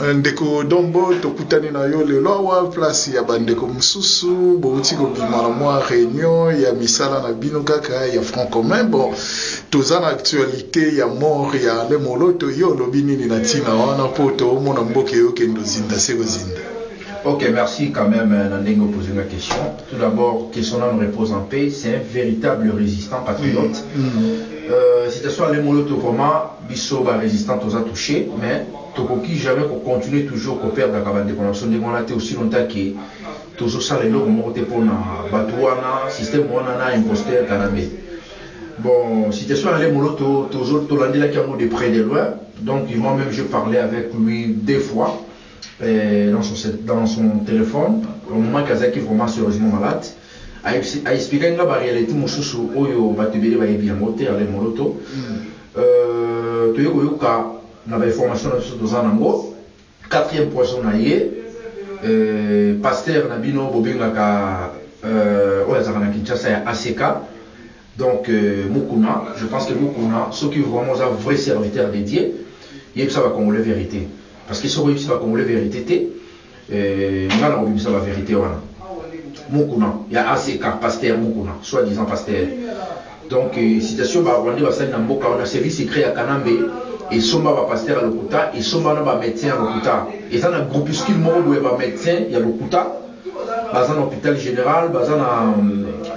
ndeko dombo tokutani na yo lelo awa place ya bandeko mosusu bouti kobima na mwa réunion ya misala na bino kaka ya franc commun bon toza na actualité ya mort ya ale moloto yo olobi nini na ntina wana mpo toomona mboka eyokende ozinda se kozinda Ok, merci quand même Nandingo pour poser la question. Tout d'abord, que son âme repose en paix, c'est un véritable résistant patriote. Mm. Euh, situation les moloto vraiment, biso ba résistant aux a touché, mais tokoki jamais qu'on continue toujours qu'on perd la cabane de connexion de mon aussi longtemps que toujours ça les lots monté pour na batouana, système wana na imposteur kanamé. Bon, situation les moloto, qui a de près de loin, donc moi-même je parlais avec lui deux fois. Euh, dans, son, dans son téléphone au moment kazaki vraiment sérieusement malade aexplike nga baréalité mosusu oyo bato ebele bayebi yango te ale moloto toye koyoka na bainformation na biso toza nango quatrième poisson na ye. Paster na bino bobengaka kinshasa ya ack donc mukuna je pense que mukuna soki vraiment oza vrai serviteur dédié yebisa bacongolais vérité. Parce que soki oyebisi bacongolais vérité te nga na kobimisa bavérité wana mukuna ya ack paster mukuna soit disant paster donc situation barwandais basali na mboka wana service secret ya kanambe esomba bapaster ya lokuta esomba na bamédecin ya lokuta. Eza na groupuscule moko boye bamédecin ya lokuta. Baza na hôpital général baza na,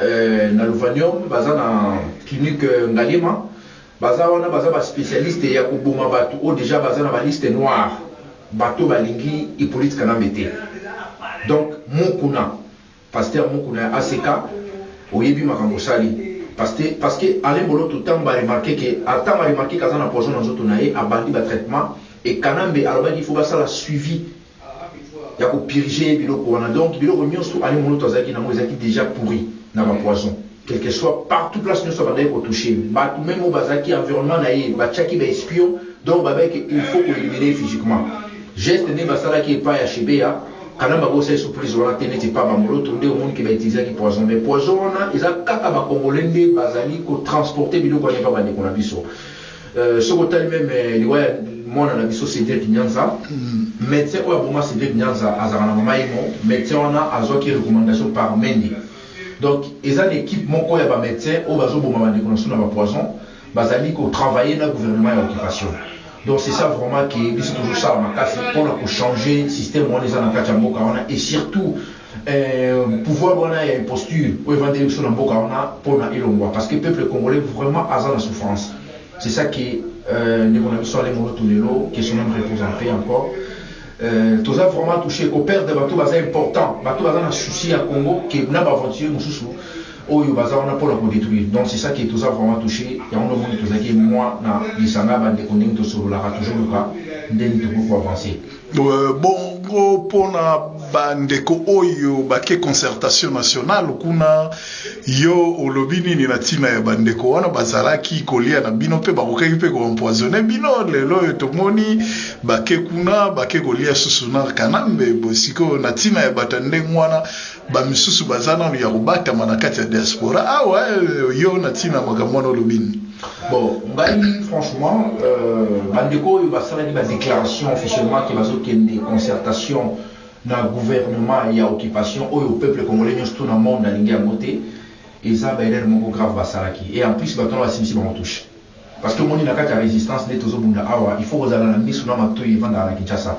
euh, na luvanium baza na clinique ngalima baza wana baza baspécialiste ya koboma bato oyo déjà baza na baliste noire. Bato balingi hippolyte kanambe te donc mokuna paster mokuna ya ack oyebi makambo osali parce que alain boloto ntango baremarke ke ata baremarke ke aza na poison na nzoto na ye abandi batraitement e kanambe alobaki ifo basala suivi. Ya kopurge biloko wana donc biloko nyonso alain boloto azalaki nango ezalaki déjà pourri na bapoison quel que soit partout place nyonso abandaki kotouche bato meme oyo bazalaki environnement na ye batiaki baespion donc babaki il faut koélimine physiquement. Geste nde basalaki epai ya shebeya kana bakosali surprise wana te neti pa bamoloto nde omoniki bautilisaki poison. Mais poison wana eza kaka bakongole nde bazali kotransporte biloko wana epa bandeko na biso. Soki otali meme liwa ya mwana na biso cédrik nyanza médecin oyo aboma cédrik nyanza azalaka na mama ye mo médecin wana azwaki recommandation par mendi donc eza na équipe moko ya bamédecin oyo bazoboma bandeko na biso na bapoison bazali kotravaille na gouvernement ya occupation donc c'est ça vraiment qui biso toujours sala makasi mpona kochanger système wana eza na kati ya mboka et surtout euh, pouvoir wana ya imposture oyo evandeli biso na mboka wana mpona elongwa. Parce que peuple congolais vraiment aza na souffrance. C'est ça qui ndeko na biso ale moloto lelo que son âme repose en paix encore. Euh, toza vraiment touché koperdre bato baza important. Bato baza na souci ya congo ke na baventure mosusu oyo baza wana mpona kodétruire. Donc c'est ça qui toza vraiment touché. Yango nomoni tozalaki mwa na lisanga bandeko ndenge tosololaka toujours luka ndenge tokoki koavance bongo mpona bandeko oyo bake concertation nationale kuna yo olobi nini na ntina ya bandeko wana bazalaki kolia na bino mpe bakokaki mpe koempoisonne bino. Lelo oyo tomoni bake kuna bake kolia susu na kanambe bosiko na ntina ya bato ndenge wana bamisusu baza nano ya kobatama na ya diaspora. Awa yo olobi nini bon ngai franchement euh, bandeko oyo basalaki badéclaration officiellement ke bazokende concertation na gouvernement ya occupation oyo peuple congolais nyonso to na monde alingi yango te eza baerreur moko grave basalaki. Et en plus bato wana basimisi bango touche. Parce que omoni na kati ya résistance nde tozobunda. Awa il faut kozala na miso na matoi evandaka kinshasa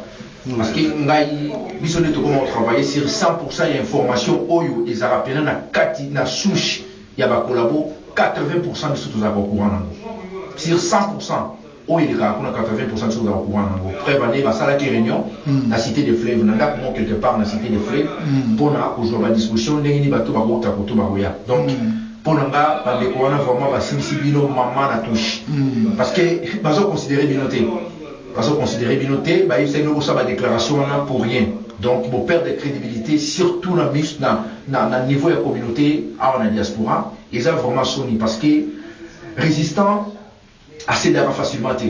parce que ngai biso nde tokoma kotravaille sur 100 ya information oyo ezalaka pena na kati na souche ya bakolabo 80% biso tozalaka courant nango sur 100% oyo elekaka kuna 80% biso tozalaka courant nango preuve ane basalaki réunion na cité de fleuve na ndako moko quelque part na cité de fleuve mpona kozwa badisposition ndenge nini bato bakota koto bakoya donc mpona nga bandeko wana vraiment basimisi bino mama na touche. Parce que bazoconsidere bino te bazoconsidere bino te bayebisaki bino bosala badéclaration wana pour rien. Donc boperdre crédibilité surtout na, na, na, na niveau ya communauté awa na diaspora eza vraiment soni parce que résistant asedaka facilement te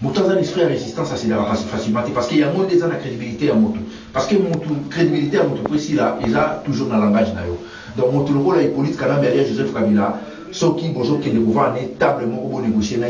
moto aza na esprit ya résistance asedaka facilement te parce que yango nde eza na crédibilité ya motu parce que motu crédibilité ya motu po esila eza toujours na langage na yo. Donc moto lokola hippolyte kanambe alia joseph kabila. Soki bozokende kovanda ne table moko bonégocie na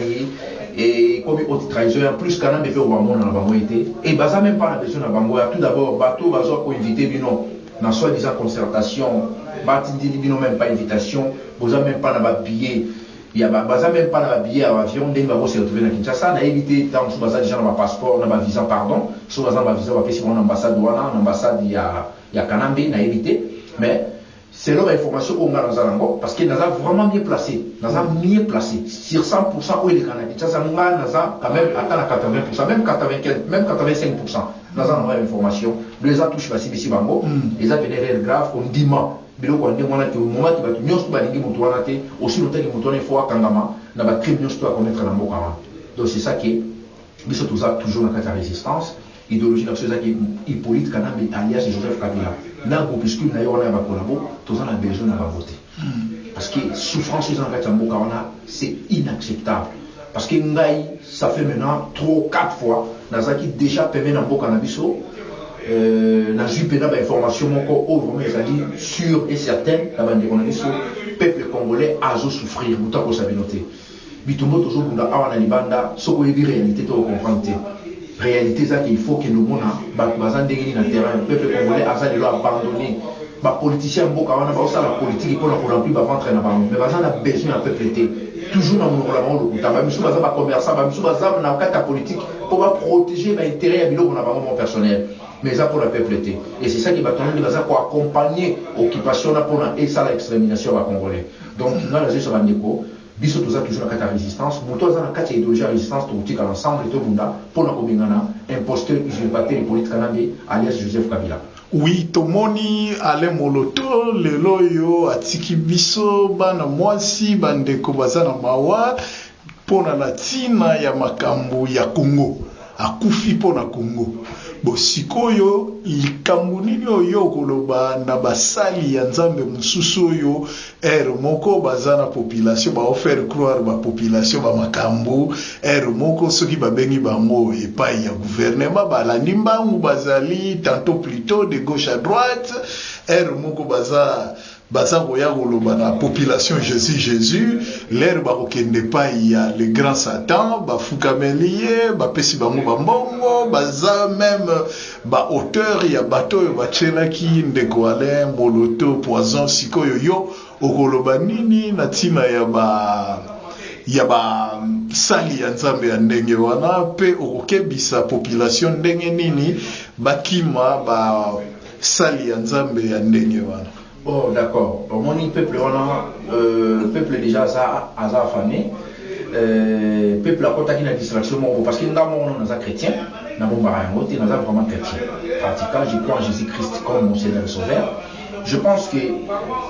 ye et comme haute trahison en plus kana mpe obamona na bango ete et baza même pas na besoin na bango ya tout d'abord bato bazwa koinvite bino na soi-disant concertation. Batindili bino même pas invitation. Boza même pas na babillet ya baza même pas na babillet ya avion ndenge bakose retrouve na kinshasa nayebi te ntango mosusu baza déjà na bapasseport na bavisa pardon. So baza na bavisa bapesi bango na ambassade wana na ambassade ya, ya kanambe nayebi te mais selon l'information oyo nga naza nango parce que naza vraiment bien placé naza mieux placé sur 100 oyo eleka na kinshasa nga naza quand même ata na 80 même 95 même 85 naza nango information do eza touche basibisi bango eza pene réel grave ondima biloko ya ndenge wana te omomaki bato nyonso balingi moto wana te aussi lotaki moto wana ifo akangama na bacrime nyonso to akomettre na mboka wana donc c'est ça ke biso toza toujours na kati ya résistance. Idéologie na biso ezaki hippolyte kanambe alias joseph kabila na groupuscule na ye wana ya bakolabo toza na besoin na bango te parce que souffrance eza na kati ya mboka wana c'est inacceptable. Parce que ngai ça fait maintenant trop quatre fois nazalaki déjà peme na mboka na biso euh, nazwi mpena bainformation moko oyo vraiment ezali sûr et certaine na bandeko na biso peuple congolais azosouffrir moto akosa bino te bitumbo tozobunda awa na libanda soki oyebi réalité to ocomprendre te réalité eza ke il faut kende omona bato baza ndenge nini na terrain peuple congolais aza lelo abandonné bapoliticien mboka wana baosala politike mpona koremplir baventre na bango mais baza na besoin ya peuple te toujours na monoko na bango lokuta bamisu baza bacommerçant bamisu baza na kati ya politique mpo baprotéger baintérêt ya biloko na bango mon personnel. Mais eza mpona peuple te et c'est ça ki bato nani baza koaccompagne occupation na mpona esala extermination ya bacongolais donc nga nazoyisa bandeko biso toza toujours na kati ya résistance. Moto aza na kati ya idéologie ya résistance tokotika ensemble tobunda mpona kobengana imposteur usurpateur hippolyte kanambe alias joseph kabila. Oui tomoni ale moloto lelo oyo atiki biso bana mwasi bandeko baza na mawa mpona na ntina ya makambo ya kongo akufi mpona kongo bo sikoyo likambo nini oyo koloba na basali ya nzambe mosusu oyo ere moko baza na population baofaire croire bapopulation bamakambo ere moko soki babengi bango epai ya gouvernement balandi mbangu bazali tantôt plutôt de gauche à droite. Ere moko baza baza koya koloba na population jésus jésus. Lere bakokende epai ya le grand satan bafukameli ye bapesi bango bambongo baza meme baauteur ya bato oyo batielaki ndeko alain moloto poison sikoyo yo. Okoloba nini na ntina ya ba ya basali ya nzambe ya ndenge wana mpe okokebisa population ndenge nini bakima basali ya nzambe ya ndenge wana Oh, d'accord. Omoni peuple wana euh, peuple déjà aza aza affamé. Euh, peuple akotaki na distraction parce que nga moko naza chrétien na te naza vraiment chrétien pratiquant je crois en jésus christ comme mon seigneur et sauveur. Je pense que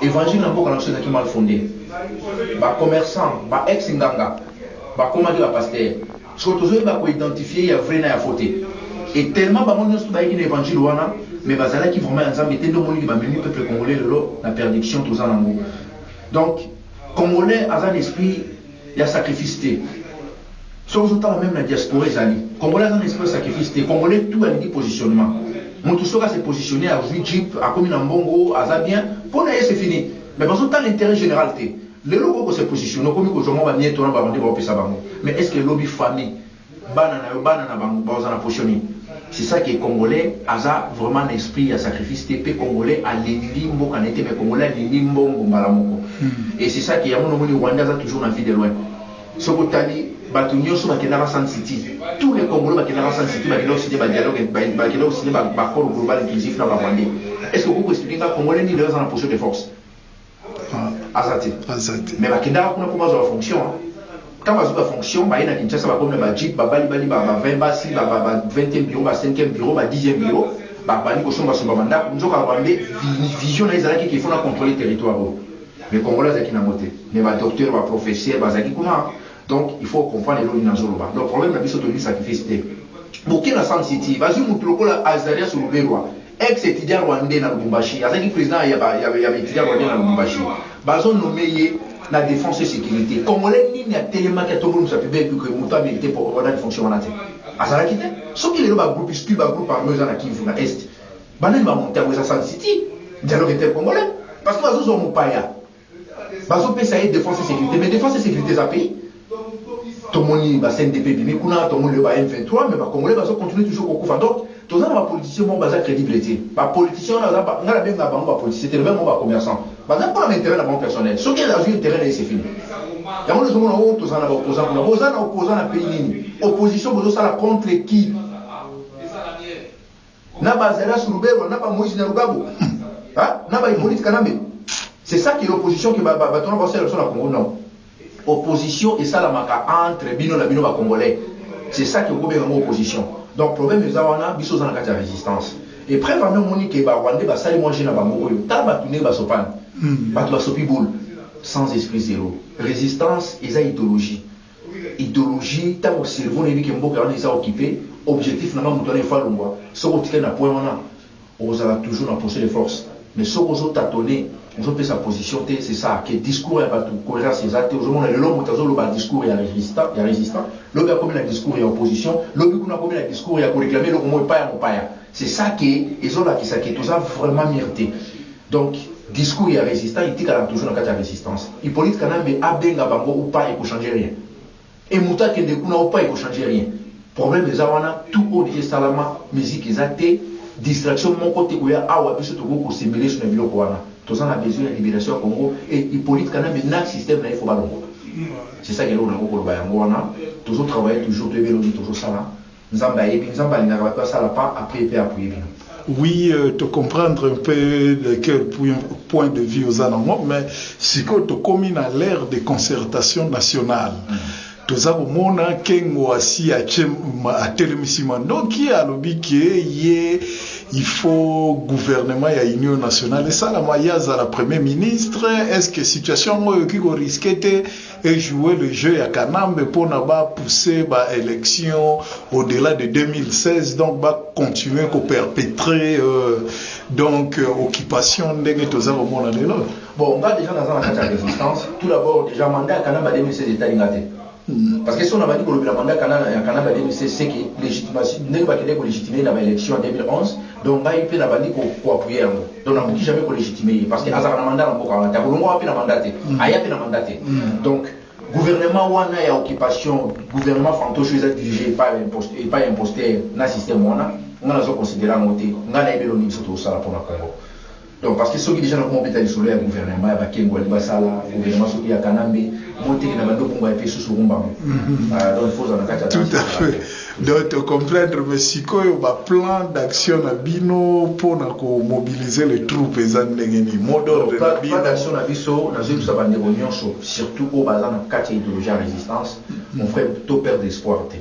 évangile na mboka na biso ezalaki mal fondé. Bacommerçant baex nganga bakomaki bapaster soki tozoyeba koidentifie ya vrai na ya faux te et tellement bango nyonso bayaki na évangile wana mais bazalaki vraiment te nde omoniki bamemi peuple congolais lelo na perdiction toza nango donc congolais aza na esprit ya sacrifice te soki ozotala même na diaspora ezali congolais aza na esprit sacrifice congolais tout alingi positionnement moto soki ase positionne azwi jip akomi na mbongo aza bien mpo na ye c'est fini mais bazotala intérêt général te lelo oko kose positionne okomi kozwa mwa baopesa bango mais est ce que elobi famille bana na yo bana na c'est ça que congolais. Aza vraiment esprit ya sacrifice te mpe congolais. Alingi mboka na ye te mais congolais alingi mbongo mbala moko. Et c'est ça que yango nomoni rwanda aza toujours na vie de loin. Soki otali bato nyonso bakendaka san city. Tous les congolais bakendaka san city bakenda kosine badialogue bakenda kosine baccord global inclusif na barwandais est ce que okoki koexplike nga congolais nini aza na position de force? Aza te. Mais bakendaka kuna mpo bazwa bafonction ntango bazwi bafonction baye kinshasa bakomi na bajip babalibali ba 20 basi ba 20e bureau ba 5e bureau ba 10e bureau babandi kosomba somba bandako nzoka bambe vision na ye contrôler territoire oyo. Mais congolais mais badocteur baprofesseur bazalaki kuna. Donc il faut comprendre eloko nini nazoloba donc problème na biso tolingi sacrifice te. Moke na san city bazwi motu lokola azarias luberwa ex étudiant rwandais na lubumbashi azalaki président ya baétudiant rwandais na lubumbashi. Bazonome na défense et sécurité. Congolais nini atelemaki atombolomusa pebe ke moto amérité po wana fonction wana te azalaki te soki lelo bagroupuscule bagroupe armé eza na kivu na est. Banani bamonte yango eza san city. Dialogue intercongolais parce que bazozwa mopaya bazopesa ye défense et sécurité. Mais défense et sécurité eza pays tomoni ba CNDP bimi kuna tomoni le ba M23 mais ba congolais bazo continuer toujours kokufa donc toza na ba politicien mo baza crédible te ba politicien na ba ngala benga bango ba politicien te même mo ba commerçant baza pas l'intérêt na bon personnel est azui intérêt na c'est fini. Yango tozomona o toza na ba opposant. Kuna boza na opposant na pays nini opposition bozosala contre qui? Na bazala surubero na ba Moïse na Rugabo hein? Na ba Hippolyte Kanambe c'est ça qui est l'opposition qui va va tona ba sur la Congo non. Opposition esalamaka entre bino na bino bacongolais c'est ça qui okobenga ngo opposition. Donc problème eza wana biso oza na kati ya résistance. Et preuve ame omoni ke barwandais basali mwa je na bango oyo tala bato ndenge basopani bato basopi boule sans esprit zéro. Résistance eza idéologie. Idéologie ntango cerveau nayebi ke mboka wana eza occupé. Objectif nanga moto wana efa longwa soki otikali na point wana ozala toujours na position de force mais soki ozotatone ozopesa position te c'est ça ke discours ya bato cohérence eza te ozomona lelo moto azoloba discours ya résistant ya résistant. Lobi akomi na discours ya opposition. Lobi kuna akomi na discours ya koréclame eloko moko epai ya mopaya c'est ça ke ezolakisa ke toza vraiment mire te donc discours ya résistant etikala toujours na kati ya résistance. Hippolyte kanambe abenga bango upa ekochange rien. E moto akende kuna upa ekochange rien. Problème eza wana tout deja esalama musique eza te distraction moko te koya awa biso tokoki kosembele so na biloko wana toza na besoin ya libération ya congo. Et hippolyte kanambe na système na ye fo c'est ça keloko nango koloba yango wana tozotravaille toujours toyebi elongi tozosala nzambe ayebi nzambe alingaka bato asala après oui euh, te comprendre un peu de quel point de vue oza nango mais sikoyo tokomi na l'ère de concertation nationale mm. Toza komona nkengo asi atelemisi mandoki alobi ke ye faut gouvernement ya union nationale. Esalama ye azala premier ministre. Est ce que situation yango oyoki koriske te ejouer le jeu ya kanambe mpona bapousse baélection au-delà de 2016 donc bacontinue koperpétre euh, donc euh, occupation ndenge toza komona lelo? Bon nga déjà naza na kati ya résistance. Tout d'abord déjà mandat ya kanambe ya 2016 etalinga te parce que si on a dit que le mandat 2016 c'est que légitimation ndenge bakende kolégitimer na baélection en 2011 donc ngai mpe na bandi koappuye yango donc nakoki jamais kolégitime ye parce que azalaka na mandat na mboka wana te akolongwaka mpe na mandat te aya mpe na mandat te donc gouvernement wana ya occupation. Gouvernement fantoche eza dirigé epai imposteur na système wana. Nga te mpona congo. Donc parce que soki déjà nakoma obeta lisolo ya gouvernement ya bakengo ali basala gouvernement soki ya kanambe moteki na bando bongo epe susu rumbango donc il faut ozala na kati ya tout à fait. Donc tocomprendre mais sikoyo baplan d'action na bino mpona komobiliser le troupe eza ndenge nini? Mot d'ordre na bino. d'action na biso nazoyebisa bandeko nyonso. Surtout oyo baza na kati ya idéologie ya résistance mon frère to perdre espoir te.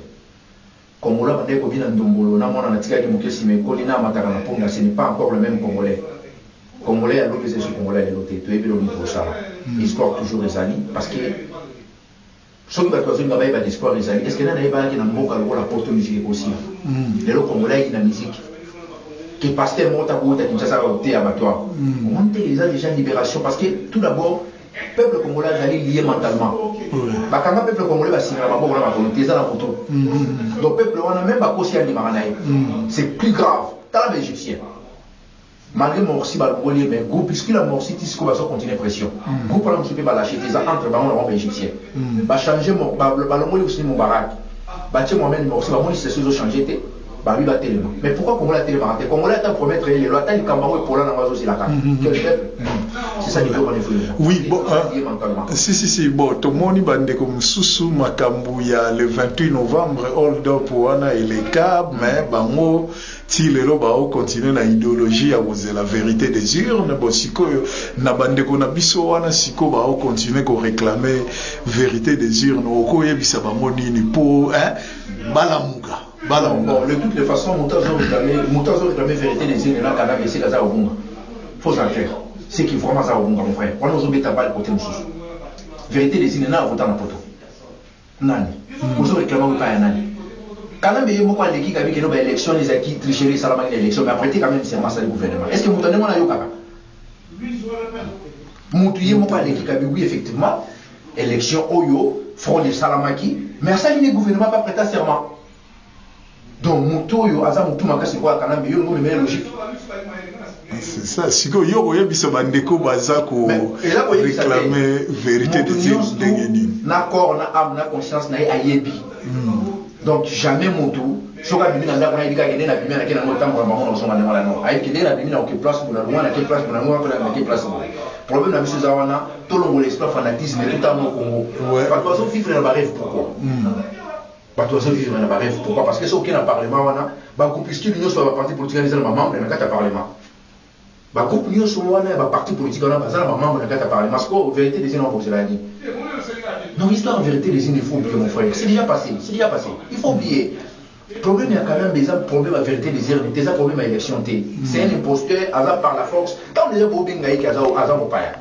Kongola bandeki kobina ndombolo namona natikaki moke nsima ekoli na amataka na ponga ce n'est pas encore le même congolais congolais ya lobi eza esu congolais ya lelo te toyebi elongi tokosala espoir toujours ezali parce que soki bato bazolinga bayeba d'espoir ezali est ce que nani ayebaki na mboka lokola porte musique ekosila lelo congolais ayaki na musique ke paster moko takouta kinshasa te ya bato awa omoni te eza déjà libération parce que tout d'abord peuple congolais azali lié mentalement. Bakanga peuple congolais basingana maboko na makolo te eza na moto donc peuple wana même bakosi andimaka na ye c'est plus grave. Tala baégyptien malgré morsi balongoli mais groupe puisque la morsi ti sikoyo bazo continue pression. Groupe wana mosusu mpe balâche te eza entre bango na bango baégyptien bachange balongoli aussi mobarak batie mohamed morsi bamoni situation ezochange te babi batelema mais pourquoi congolais atelemaka te congolais ata promettre ye lelo ata likambo yango epola nango azosilaka quel peuple c'est ça faut qu'on oui bon euh, si si si bon tomoni bandeko mosusu makambo ya le 28 novembre hold up wana eleka mais bango ti lelo baokontinue na idéologie ya kozela vérité des urnes bon sikoyo na bandeko na biso wana sikoyo baokontinue koréclame vérité des urnes. Okoyebisa bango nini mpo balamuka balamuka bon de toutes les façons moto azoréclame vérité des urnes nakanda esika aza kobunga faut en clair c'est qui vraiment aza kobunga mon frère. Wana ozobeta bale kote mosusu vérité des urnes na avota na poto nani? Ozoréclame opa ya nani quand même ye moko aleki kabi keno baélection ezalaki tricherie esalamaki na élection mais après te quand même serment asali gouvernement. Est ce que moto ndenge wana ayokaka motu ye moko aleki kabi oui effectivement élection oyo fraude esalamaki mais asali ne gouvernement pa prêta serment. Donc motu oyo aza motu makasi lokola kanambe yo ngo memele logique. C'est ça sikoyo yo koyebisa bandeko baza koréclame vérité de ndenge nini na corps na âme na conscience na ye ayebi donc jamais motu soki abimi na ndako na yebi kaka kende na bimi anake nango ntango na bango na ozonga ndenge lano ayebi kende na bimi na oke place bona longa nake place bona ngo apena nake place problème na biso eza wana tolongola esprit fanatisme Ouais. bato bazovivre na barêve pourquoi? Bato bazovivre na barêve pourquoi? Parce que soki na parlement wana bagroupuscule nyonso ya baparti politique eza na bamembre na kati ya parlement. Bagroupe nyonso wana ya baparti politique wana baza na bamembre na kati ya parlement. Parce que vérité des ina wabosela ni non histoire en vérité des ines il faut oublier mon frère. C'est déjà passé c'est déjà passé. Il faut oublier. Problème ya quand même eza problème ya vérité des ines eza problème ya élection c'est un imposteur aza par la force. Ntango deja bobenga yeke aza mopaya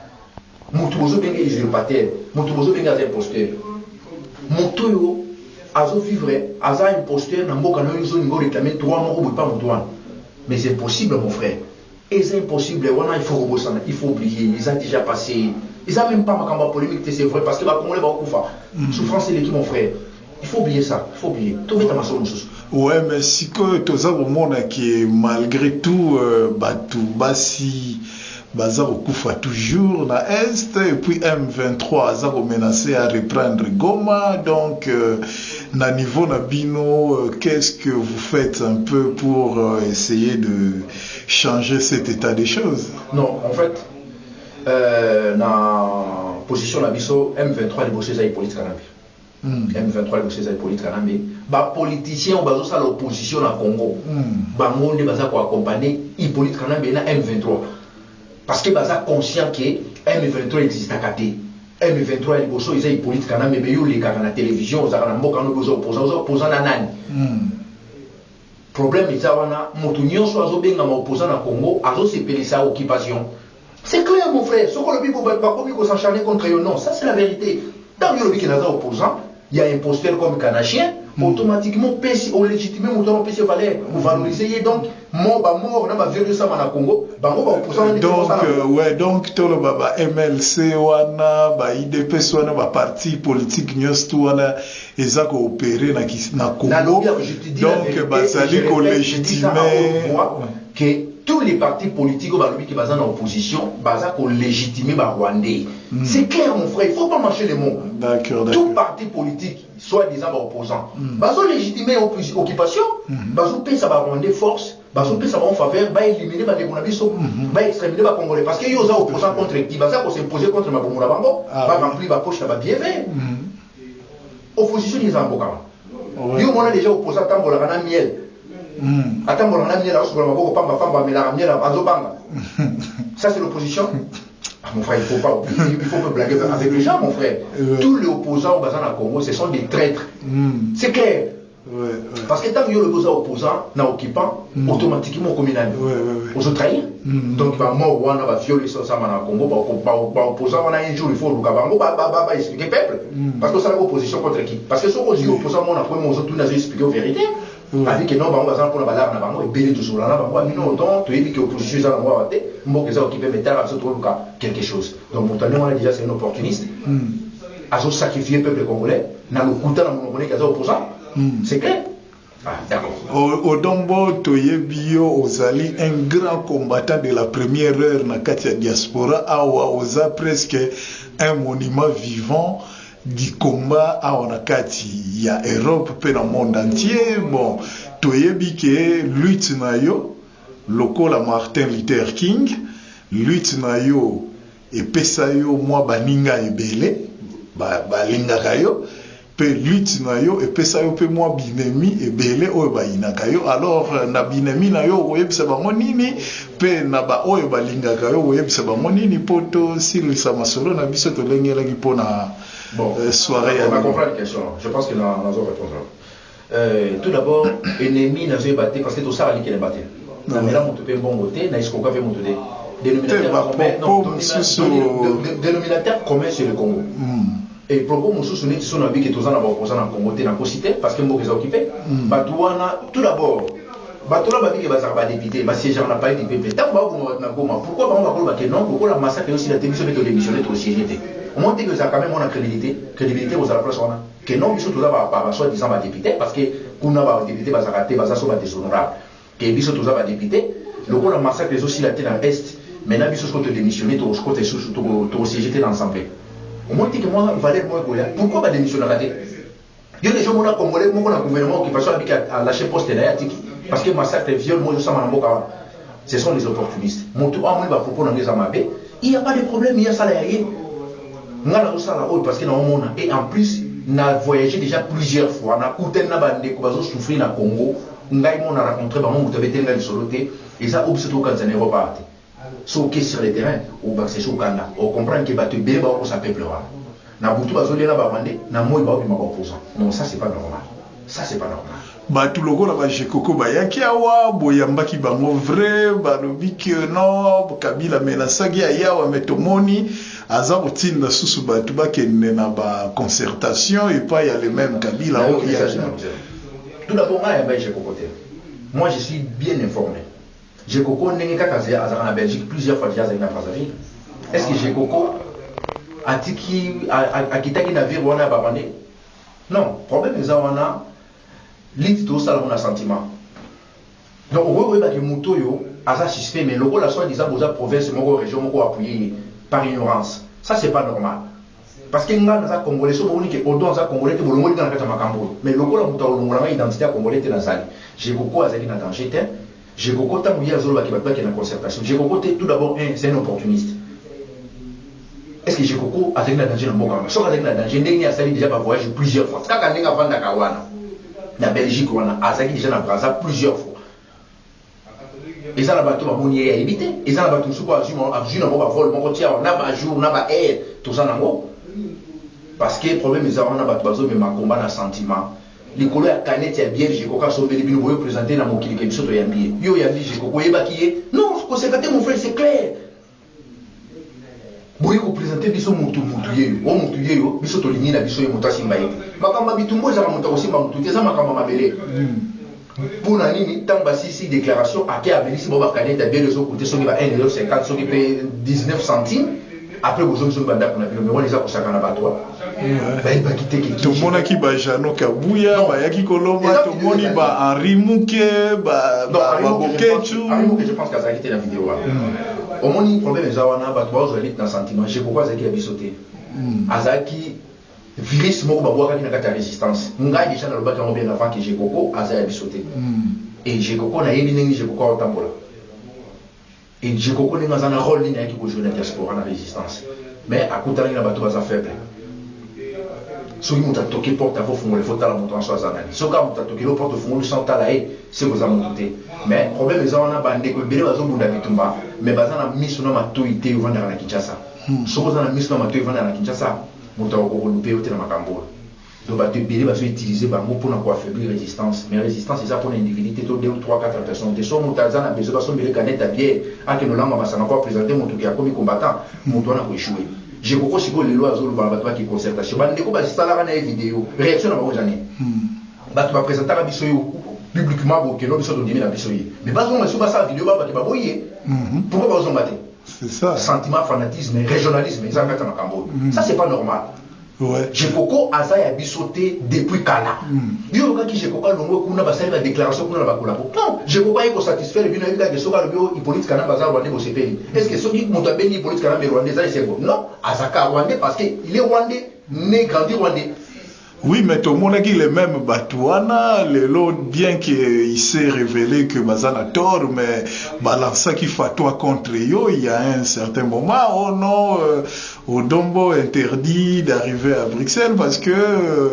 motu bozobenga usurpateur motu imposteur. Imposteur na oréclame droit moko boye pa moto wana mais c'est impossible mon frère. Eza impossible il faut kobosana il faut déjà passé eza même pas makambo ya polémique te c'est vrai parce que bakongolais bakokufa souffrance eleki mon frère. Il faut oublier ça il faut oublier. Tobeta masolo mosusu ouais mais sikoyo toza komona ke malgré tout euh, bato basi baza kokufa toujours na est et puis m23 aza komenace à reprendre goma donc euh, na niveau na bino euh, qu'est-ce que vous faites un peu pour euh, essayer de changer cet état des choses? Non en fait euh, na position na biso m23 liboso eza hippolyte kanambe mm. m23 liboso eza hippolyte kanambe bapoliticien oyo bazosala opposition na congo. Mm. bango nde baza koaccompagne hippolyte kanambe na m23. Parce que baza conscient ke m23 existaka te m23 ya liboso eza hippolyte kanambe me yo na télévision ozalaka na mboka wana oza opposa oza opposa na nani? Mm. problème eza wana moto nyonso azobengama opposa na congo azosepelisa occupation c'est clair mon frère. Soki olobi bo bato bakomi kosacharne contre yo non ça c'est la vérité. Ntango yo olobi ke naza opposant ya imposteur comme canachien automatiquement pesi olégitime moto wana opesi valeur. Ovalorize ye donc mo bamort na baviole osama na congo. Bango baopposant wana nde donc euh, ouais donc toloba ba mlc wana ba idps wana ba parti politique nyonso tu wana eza koopere na, kis- na nalobi congo. Donc dis ça haute voix, kolégitime que tous les partis politiques oyo balobi ke baza na opposition baza kolégitime barwandais c'est clair mon frère il faut pas marcher les mots. Tout parti politique soi-disant baopposant bazolégitime opposi- occupation bazopesa barwandais force bazopesa bango faveur baélimine bandeko na biso baextrémine bacongolais parce que yo oza opposant contre qui baza kos'impose contre mabomu na bango Ah, baremplir bapoche na babier vert opposition eza na mboka wana Ouais. yo mona déjà opposant atambolaka na miel Mm. atambolaka na miel akosokola maboko amelaka miel azobanga ça c'est l'opposition Ah, mon frère, il faut pas oublier, il faut pas blaguer avec les gens, mon frère. Ouais. Tous les opposants au Bazan à Congo, ce sont des traîtres. Mm. C'est clair. Ouais, ouais. Parce que tant que le besoin opposant, na occupant, Mm. automatiquement communal. Ouais, ouais, ouais. Aux autres trahir. Mm. Donc, bah, mort, on va violer ça, ça, na Congo, bah, bah, bah, opposant, on a un jour, il faut le cabango, bah, bah, bah, bah, expliquer peuple. Parce que ça, la opposition contre qui? Parce que ce qu'on dit opposant, on a autres, on a expliqué la vérité. Mm. Bah, la bagarre, na bango, et belé toujours là, bah, bah, non, donc, tu as dit que l'opposition, ça, on va rater, mot que ça, occupé, mais t'as, ça, trouve quelque chose. Donc, pourtant, on a déjà, c'est un opportuniste. Mm. azo sacrifier peuple congolais na lokuta na monoko neke aza opposant Mm. c'est clair ah, odombo toyebi yo ozali un grand combattant de la première heure na kati ya diaspora awa oza presque un monument vivant du combat awa na kati ya europe mpe na monde entier. Bon toyebi ke lutte na yo lokola martin luther king lutte na yo epesa yo mwa baninga ebele ba- balingaka yo mpe lutte na yo epesa yo mpe mwa binemi ebele oyo bayinaka yo. Alors na binemi na yo okoyebisa bango nini? Mpe na baoyo balingaka yo okoyebisa bango nini? Mpo tosilisa masolo na biso tolengelaki mpona bon, euh, soirée on à va comprendre la question. Je pense que dans la zone réponse. Euh, tout d'abord, ennemi n'a pas battu parce que tout ça a liqué les battu. Mais là, on peut bon voter, n'a pas fait mon dénominateur commun sur le Congo. Hmm. Et propos mosusu neti so na biki toza na baopoza na congo te na kosi te parce que mboka eza okipe hmm. bato wana tout d'abord bato wana babi ke bazalaka badepute basiégeaka na palais du peuple. Ntango bato na goma pourquoi bango bakoloba ke non lokola massacre osila te biso mpe todémissionne tosiége te omoi te ke ozala quand même wana crédibilité crédibilité kozala place wana ke non biso toza ba- ba- basoi disant parce que kuna badepute bazalaka te baza so badéshonorable ke biso toza badepute lokola massacre ezosila te na est maintenant biso soko todémissionne tokosiége te na ensemble. Omoni teke mwa valeur moko ekoya pourquoi badémissionnaka te yo déjà omona congolais na gouvernement occupation abiki alâche poste na parce que massacre viol mo ezosama na mboka wana ce sont les opportunistes. Moto amoni bapropos nango eza mabe il y a pas de problème ye asala ya ye nga nazosala oyo parce que naomona et en plus na voyagé déjà plusieurs fois. Nakutani na bandeko bazosouffrir na congo. Ngai mo na rencontre bango moto abeteli ngai lisolo te eza oyo biso tokanisa na eropa te so oke sur le terrain obakisese okanda ocomprendre ke bato ebele baokosa peuple wana na butu bazolia na barwandais na moi baobima baopposant non ça c'est pas normal. Ça c'est pas normal bato lokola bajekoko bayaki awa boyambaki bango vrai balobi ke non kabila menasaki ayawa me tomoni aza kotinda susu bato bakende na baconcertation epai ya le même kabila oyo tout d'abord ngai yamba jekoko te moi je suis bien informé. Jekoko ndenge kaka azalaka na belgique plusieurs fois déjà azali na brazzaville. Est ce que jekoko atiki akitaki na vire wana ya barwandais non. Problème eza wana liti tosala na sentiment. Donc okoki koyebaki moto oyo aza suspect mais lokola soi disant boza province moko région moko appuye par ignorance. Ça c'est pas normal. Parce que nga naza congolais so bomoni ke odo aza congolais te bolongoli nga na kati ya makambo. Oyo mais lokola moto alongolanga identité ya congolais te nazali jekoko azalaki na danger te jekoko ntango ye azolobaki bato bake na concertation. Jekoko te tout d'abord un c'est un opportuniste. Est ce que jekoko azalaki na danger na mboka soki azalaki na danger ndenge asali déjà bavoyage plusieurs fois. Kaka ndenge avandaka wana na belgique wana azalaki déjà plusieurs fois. Eza na bato bamoni ye ayebi te eza na bato mosuku azwi nango bavole moko tia na na baheure toza nango parce que problème eza wana bato bazomema komba na sentiment. Likolo ya kanete ya biere jekoko asombeli bino boyo présente na mokili ke biso toyambi ye yo oyambi jekoko oyebaki ye non mon frère c'est clair boye kopresente biso motu motu yeyo o motu yeyo biso tolingi na biso ye moto asimba ye. Makambo ya bitumbu ezaka moto akosimba motu te eza makambo mabele. Mpo na nini ntango basisi déclaration ake abelisi bao bakanete abiele ezokute soki ba 1 50 soki mpe 19 centime après bozongi soki bandako na bino me wana eza kosaka na bato bayebaki te tomonaki bajano kabuya bayaki kolomba tomoni ba henri muke babokecu je pense kazalaki te na video wana omoni problème eza wana bato bazwali na sentiment. Jekoko azalaki ya biso te azalaki virus moko babwakaki na kati ya résistance. Ngai déjà nalobaki yango bien avant ke jekoko aza ya biso te e jekoko nayebi ndenge jekoko aotambola e jekoko ndenge aza na rôle nini ayaki kojouer na diaspora na résistance. Mais akutanaki na bato baza faible? Soki moto atoki porte afo fungola fo tala moto nyonso aza nani soki moto atokeli porte ofungoli sans tala ye se koza motu te mais problème eza wana bandeko ebele bazobunda bitumba. Mais baza na miso na matoi te ovandaka na kinshasa. Soki oza na miso na matoi na kinshasa. Moto makambo oyo donc bato ebele bazoutilize bango mpona koaffaiblir résistance. Mais résistance eza mpona individu te to 2 3 4 personnes te so moto aza na besoin basombele kanete ya biere akende olamba masanga ko apresente moto ke akomi combattant. Moto wana koeshue jekoko sikoyo lelo azoloba na bato baki concertation. Bandeko basalaka na ye video réaction na bango jani bato bapresentaka biso yo publiquement bokeno biso tondimi na biso ye mais bazonga biso basala video babaki baboyi ye pourquoi bazonga te sentiment fanatisme régionalisme eza kati ya makambo oyo ça c'est pas normal jekoko aza ya biso te depuis kala yo oyokaki jekoko alongwe kuna basali badéclaration kuna na bakolabo non jekoko aye kosatisfaire bino yebi kake soki alobi o hippolyte kanamba aza rwandais bosepeli est ce que soki moto abengi hippolyte kanamba rwandais eza esengo non azaka rwandais parce que il est rwandais né grandi rwandais Oui, mais tout le monde dit le même Batouana, le lot, bien qu'il s'est révélé que Bazana tort, mais balança qui toi contre yo, il y a un certain moment, oh non, euh, Odombo interdit d'arriver à Bruxelles parce que euh,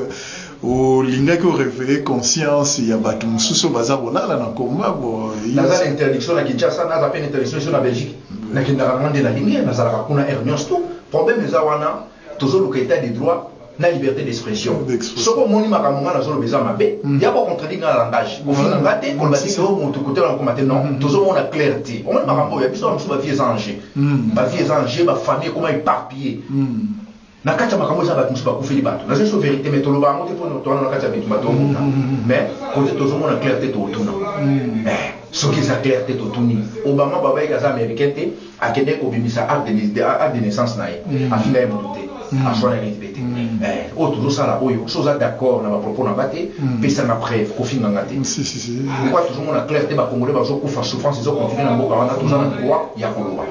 au linga ko réveiller conscience il y a bato mususu baza kolala na komba bo naza na interdiction na kinshasa naza pe na interdiction so na belgique. Nakendaka ngo nde nalingi nazalaka kuna air nyonso to problème eza wana tozoluka état de droit na liberté d'expression. Soki omoni makambo nga nazoloba eza mabe ya kocontredire nga na langage. Kofinga nga te koloba te o moto kotela nakoma te non tozomona clair te omoni makambo oyo ya biso mosusu bavie eza ange bavie eza ange bafamille ekoma éparpillé na kati ya makambo eza bato mosusu bakufeli bato. Naza so vérité mais toloba yango te mpo towana na kati ya bitumba tomona mais kote tozomona clair te tootuna soki eza clair te totuni. Obama babayiki aza américain te akende kobimisa acte de naissance na ye. Afinga ye te. Aswanaki te te oyo tozosala oyo so oza d'accord na bapropos na nga te pesanga preuve kofinganga te pourkoi tozomona clair te bakongole bazokufa souffrance ezokontinue na mboka wana toza na droit ya koloba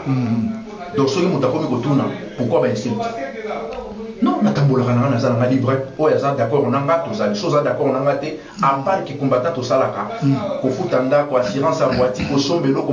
donc soki moto akomi kotuna pourkoi bainsulte non natambolaka na nga naza na nga libre. Oyo aza d'accord na nga tozali so oza d'accord na nga te apart ke combattant tosalaka kofuta ndako assurance ya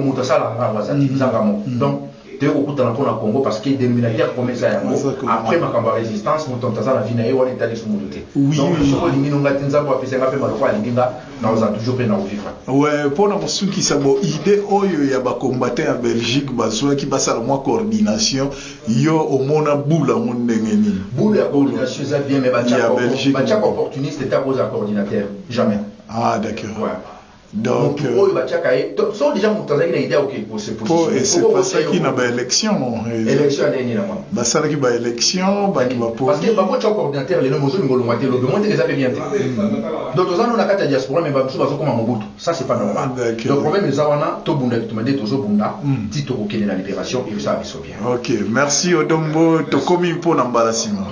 moto asalaka nga nzanga donc toye kokutana mpo na congo parce que dénominateur comme eza yango Exactement. après makambo ya résistance moto moto aza na vi na ye wana etali so moto te Oui, donc oui. soko olingi nonga te nzambe apesa nga mpe maloko alingi nga naoza toujours mpe na kovivre ouais mpona kosukisa bo ide oyo ya bacombatant ya belgique bazwaki basala mwa coordination yo omona bula yango ndenge nini boule ya coordination eza bien mais Ya Belgique. batiaka opportuniste te akoza coordinateur jamais ah d'accord Ouais. Donc motu oyo batiaka ye to- so déjà moto azalaki na idée oke po esepasaki na baélection basalaki baélection te donc toza no na kati ya diaspora mais bamosusu bazokoma mobutu ça c'est pas normal. D'accord. donc problème eza wana tobunda bituma nde tozobunda ti tokokende na libération biso bien. Ok merci odombo. Tokomi mbala nsima